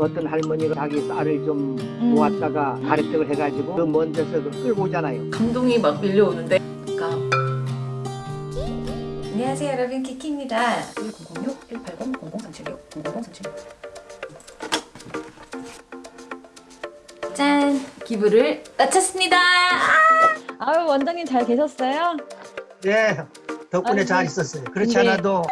어떤 할머니가 자기 쌀을 좀 음. 모았다가 가래떡을 해가지고 그 먼 데서 그 끌고 오잖아요. 감동이 막 밀려오는데 그러니까 안녕하세요 여러분 키키입니다 1006 180 0036 0037 짠! 기부를 마쳤습니다 아! 아유 원장님 잘 계셨어요? 네, 덕분에 아이고. 잘 있었어요. 그렇지 네. 않아도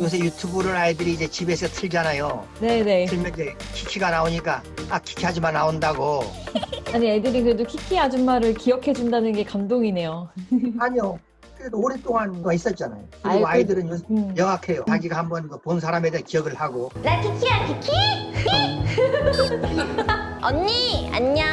요새 유튜브를 아이들이 이제 집에서 틀잖아요. 네네 틀면 이제 키키가 나오니까 아 키키 하지마 나온다고. 아니 애들이 그래도 키키 아줌마를 기억해 준다는 게 감동이네요 아니요. 그래도 오랫동안 가 있었잖아요. 그리고 아이고. 아이들은 요새 음. 명확해요. 자기가 한번 그본 사람에 대해 기억을 하고. 나 키키야 키키? 언니 안녕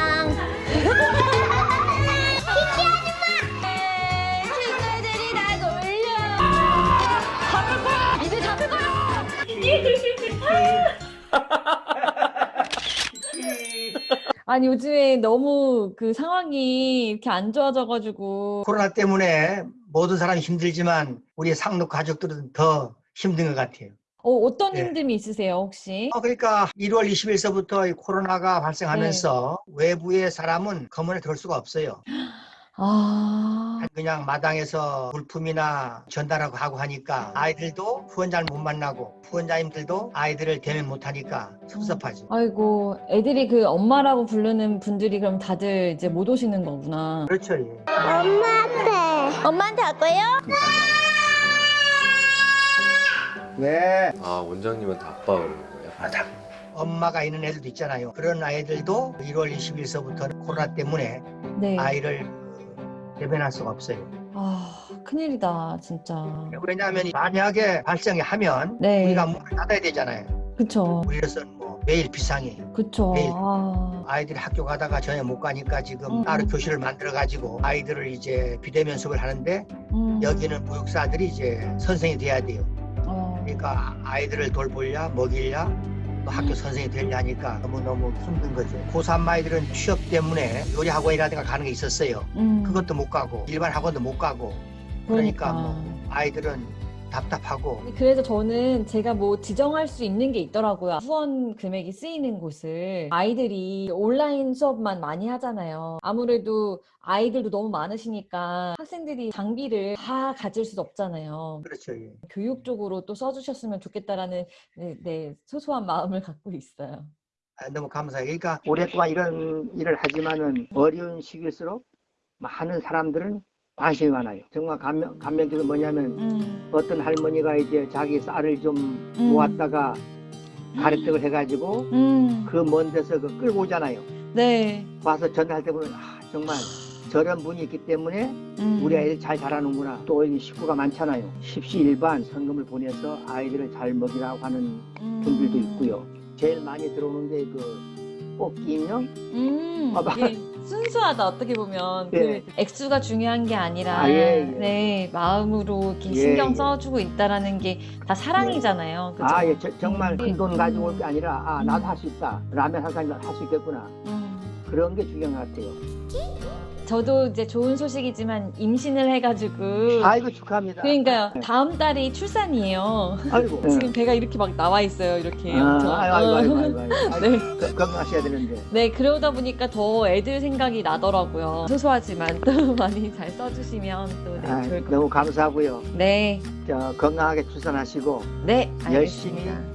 아니 요즘에 너무 그 상황이 이렇게 안 좋아져가지고 코로나 때문에 모든 사람이 힘들지만 우리 상록 가족들은 더 힘든 것 같아요. 어, 어떤 네. 힘듦이 있으세요 혹시? 어, 그러니까 1월 20일서부터 이 코로나가 발생하면서 네. 외부의 사람은 검문에 들 수가 없어요. 아 그냥 마당에서 물품이나 전달하고 하고 하니까 아이들도 후원자를 못 만나고 후원자님들도 아이들을 대면 못 하니까 섭섭하지. 아이고 애들이 그 엄마라고 부르는 분들이 그럼 다들 이제 못 오시는 거구나 그렇죠. 예. 엄마한테 엄마한테 할 거예요? 왜? 아 원장님한테 아빠 그러는 거예요? 아, 다 엄마가 있는 애들도 있잖아요. 그런 아이들도 1월 20일서부터 코로나 때문에 네. 아이를 대변할 수가 없어요. 아 큰일이다 진짜 왜냐하면 만약에 발생이 하면 네. 우리가 문을 닫아야 되잖아요. 그쵸 우리로서는 뭐 매일 비상이에요. 그쵸 네. 아, 아이들이 학교 가다가 전혀 못 가니까 지금 음. 따로 교실을 만들어 가지고 아이들을 이제 비대면 수업을 하는데 음, 여기는 보육사들이 이제 선생이 돼야 돼요. 어, 그러니까 아이들을 돌보려 먹이려 또 학교 선생이 되려 하니까 너무너무 힘든 거죠. 고3 아이들은 취업 때문에 요리 학원이라든가 가는 게 있었어요. 음, 그것도 못 가고 일반 학원도 못 가고 그러니까 뭐 아이들은 답답하고 그래서 저는 제가 뭐 지정할 수 있는 게 있더라고요. 후원 금액이 쓰이는 곳을 아이들이 온라인 수업만 많이 하잖아요. 아무래도 아이들도 너무 많으시니까 학생들이 장비를 다 가질 수 없잖아요. 그렇죠. 예. 교육 쪽으로 또 써주셨으면 좋겠다라는 네, 네, 소소한 마음을 갖고 있어요. 아, 너무 감사해요. 그러니까 오랫동안 이런 일을 하지만은 어려운 시기일수록 많은 사람들은 관심이 많아요. 정말 감명, 감명적인 뭐냐면 음, 어떤 할머니가 이제 자기 쌀을 좀 음. 모았다가 가래떡을 해가지고 음, 그먼 데서 그 끌고 오잖아요. 네. 와서 전화할 때 보면 아, 정말 저런 분이 있기 때문에 음, 우리 아이들 잘 자라는구나. 또이 식구가 많잖아요. 십시일반 성금을 보내서 아이들을 잘 먹이라고 하는 분들도 음. 있고요. 제일 많이 들어오는 게 그 뽑기 인형? 음, 봐봐. 이게 순수하다 어떻게 보면 예. 그 액수가 중요한 게 아니라 아, 예, 예. 네 마음으로 이렇게 예, 신경 예. 써주고 있다라는 게 다 사랑이잖아요. 그죠? 아, 예, 저- 정말 음. 큰돈 가지고 올게 음. 아니라 아, 나도 할 수 있다. 라면 한 잔 할 수 있겠구나. 음. 그런 게 중요한 것 같아요. 저도 이제 좋은 소식이지만 임신을 해가지고 아이고 축하합니다. 그러니까요 네. 다음 달이 출산이에요. 아이고. 지금 배가 이렇게 막 나와 있어요. 이렇게 아, 엄청. 아이고, 아이고, 아이고, 아이고, 아이고. 아이고, 네. 거- 건강하셔야 되는데. 네, 그러다 보니까 더 애들 생각이 나더라고요. 소소하지만 또 많이 잘 써주시면 또 네, 아, 좋을 것 너무 감사하고요. 네, 저 건강하게 출산하시고 네, 열심히 알겠습니다.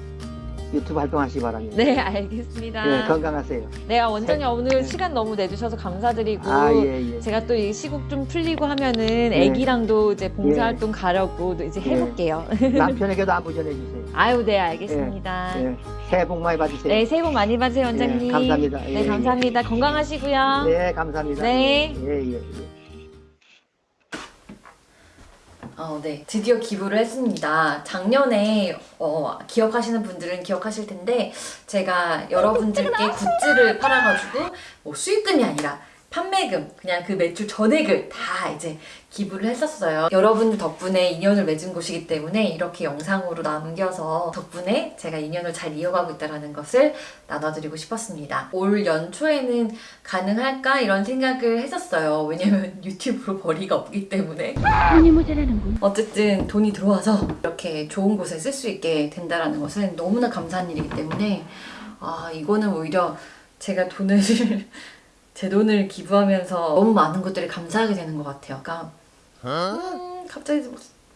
유튜브 활동하시기 바랍니다. 네, 알겠습니다. 네, 건강하세요. 네, 아, 원장님 오늘 네. 시간 너무 내주셔서 감사드리고 아, 예, 예. 제가 또 이 시국 좀 풀리고 하면은 네. 애기랑도 이제 봉사활동 가려고 또 이제 예. 해볼게요. 남편에게도 안부 전해주세요. 아유, 네, 알겠습니다. 예. 새해 복 많이 받으세요. 네, 새해 복 많이 받으세요, 원장님. 예, 감사합니다. 네, 예, 예. 감사합니다. 건강하시고요. 네, 감사합니다. 네. 예, 예, 어, 네. 드디어 기부를 했습니다. 작년에 어, 기억하시는 분들은 기억하실 텐데 제가 여러분들께 굿즈를 팔아가지고 뭐 수익금이 아니라 판매금, 그냥 그 매출 전액을 다 이제 기부를 했었어요. 여러분들 덕분에 인연을 맺은 곳이기 때문에 이렇게 영상으로 남겨서 덕분에 제가 인연을 잘 이어가고 있다는 것을 나눠드리고 싶었습니다. 올 연초에는 가능할까 이런 생각을 했었어요. 왜냐면 유튜브로 벌이가 없기 때문에. 어쨌든 돈이 들어와서 이렇게 좋은 곳에 쓸 수 있게 된다는 것은 너무나 감사한 일이기 때문에 아 이거는 오히려 제가 돈을 제 돈을 기부하면서 너무 많은 것들이 감사하게 되는 것 같아요. 그러니까 음, 갑자기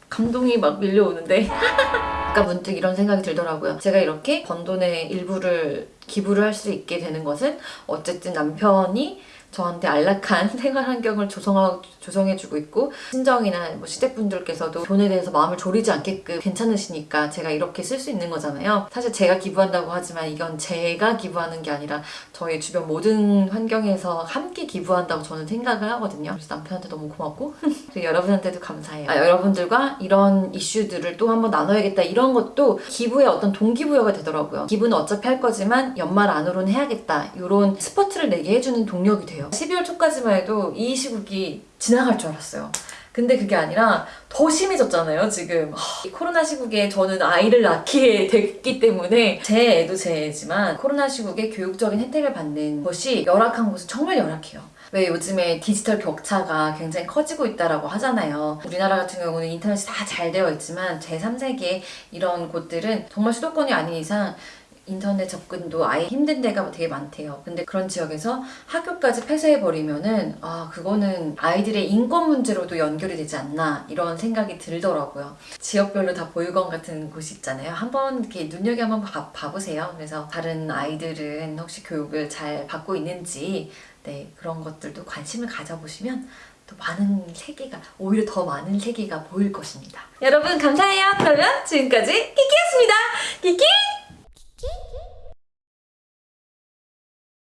감동이 막 밀려오는데 아까 문득 이런 생각이 들더라고요. 제가 이렇게 번 돈의 일부를 기부를 할 수 있게 되는 것은 어쨌든 남편이 저한테 안락한 생활 환경을 조성하, 조성해주고 있고 친정이나 뭐 시댁분들께서도 돈에 대해서 마음을 졸이지 않게끔 괜찮으시니까 제가 이렇게 쓸 수 있는 거잖아요. 사실 제가 기부한다고 하지만 이건 제가 기부하는 게 아니라 저희 주변 모든 환경에서 함께 기부한다고 저는 생각을 하거든요. 그래서 남편한테 너무 고맙고 그리고 여러분한테도 감사해요. 아, 여러분들과 이런 이슈들을 또 한번 나눠야겠다 이런 것도 기부의 어떤 동기부여가 되더라고요. 기부는 어차피 할 거지만 연말 안으로는 해야겠다 이런 스포트를 내게 해주는 동력이 돼요. 12월 초까지만 해도 이 시국이 지나갈 줄 알았어요. 근데 그게 아니라 더 심해졌잖아요, 지금. 코로나 시국에 저는 아이를 낳게 됐기 때문에 제 애도 제 애지만 코로나 시국에 교육적인 혜택을 받는 것이 열악한 곳은 정말 열악해요. 왜 요즘에 디지털 격차가 굉장히 커지고 있다라고 하잖아요. 우리나라 같은 경우는 인터넷이 다 잘 되어 있지만 제3세계 이런 곳들은 정말 수도권이 아닌 이상 인터넷 접근도 아예 힘든 데가 되게 많대요. 근데 그런 지역에서 학교까지 폐쇄해버리면은, 아, 그거는 아이들의 인권 문제로도 연결이 되지 않나, 이런 생각이 들더라고요. 지역별로 다 보육원 같은 곳이 있잖아요. 한번 이렇게 눈여겨 한번 봐, 봐보세요. 그래서 다른 아이들은 혹시 교육을 잘 받고 있는지, 네, 그런 것들도 관심을 가져보시면 또 많은 세계가, 오히려 더 많은 세계가 보일 것입니다. 여러분, 감사해요. 그러면 지금까지 키키였습니다. 키키!